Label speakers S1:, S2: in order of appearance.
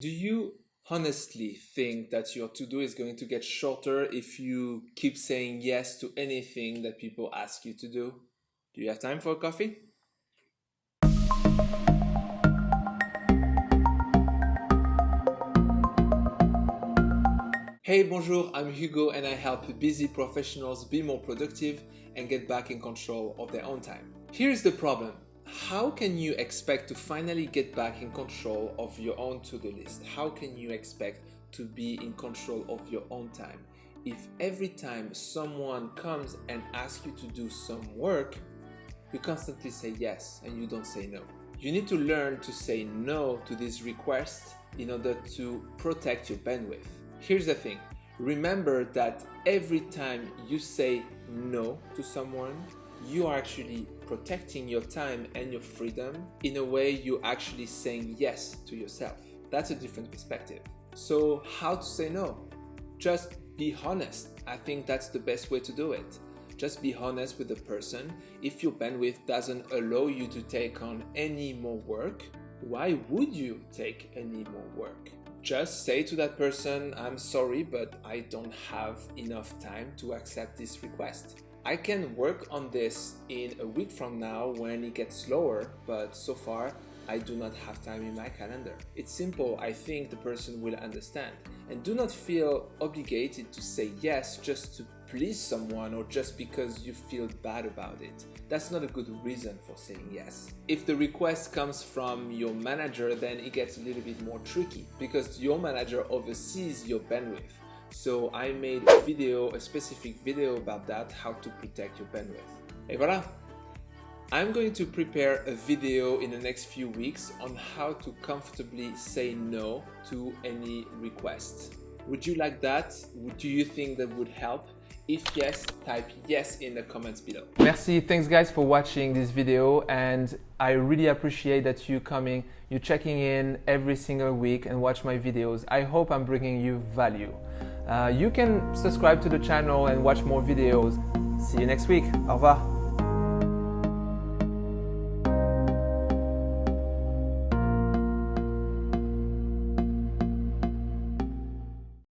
S1: Do you honestly think that your to-do is going to get shorter if you keep saying yes to anything that people ask you to do? Do you have time for coffee? Hey, bonjour, I'm Hugo and I help busy professionals be more productive and get back in control of their own time. Here's the problem how can you expect to finally get back in control of your own to-do list? How can you expect to be in control of your own time if every time someone comes and asks you to do some work, you constantly say yes and you don't say no? You need to learn to say no to these requests in order to protect your bandwidth. Here's the thing. Remember that every time you say no to someone, you are actually protecting your time and your freedom in a way you're actually saying yes to yourself. That's a different perspective. So, how to say no? Just be honest. I think that's the best way to do it. Just be honest with the person. If your bandwidth doesn't allow you to take on any more work, why would you take any more work? Just say to that person, I'm sorry, but I don't have enough time to accept this request. I can work on this in a week from now when it gets slower, but so far I do not have time in my calendar. It's simple, I think the person will understand. And do not feel obligated to say yes just to please someone or just because you feel bad about it. That's not a good reason for saying yes. If the request comes from your manager, then it gets a little bit more tricky because your manager oversees your bandwidth. So I made a video, a specific video about that, how to protect your bandwidth. Et voilà! I'm going to prepare a video in the next few weeks on how to comfortably say no to any request. Would you like that? Do you think that would help? If yes, type yes in the comments below. Merci, thanks guys for watching this video and I really appreciate that you coming, you checking in every single week and watch my videos. I hope I'm bringing you value. Uh, you can subscribe to the channel and watch more videos. See you next week. Au revoir.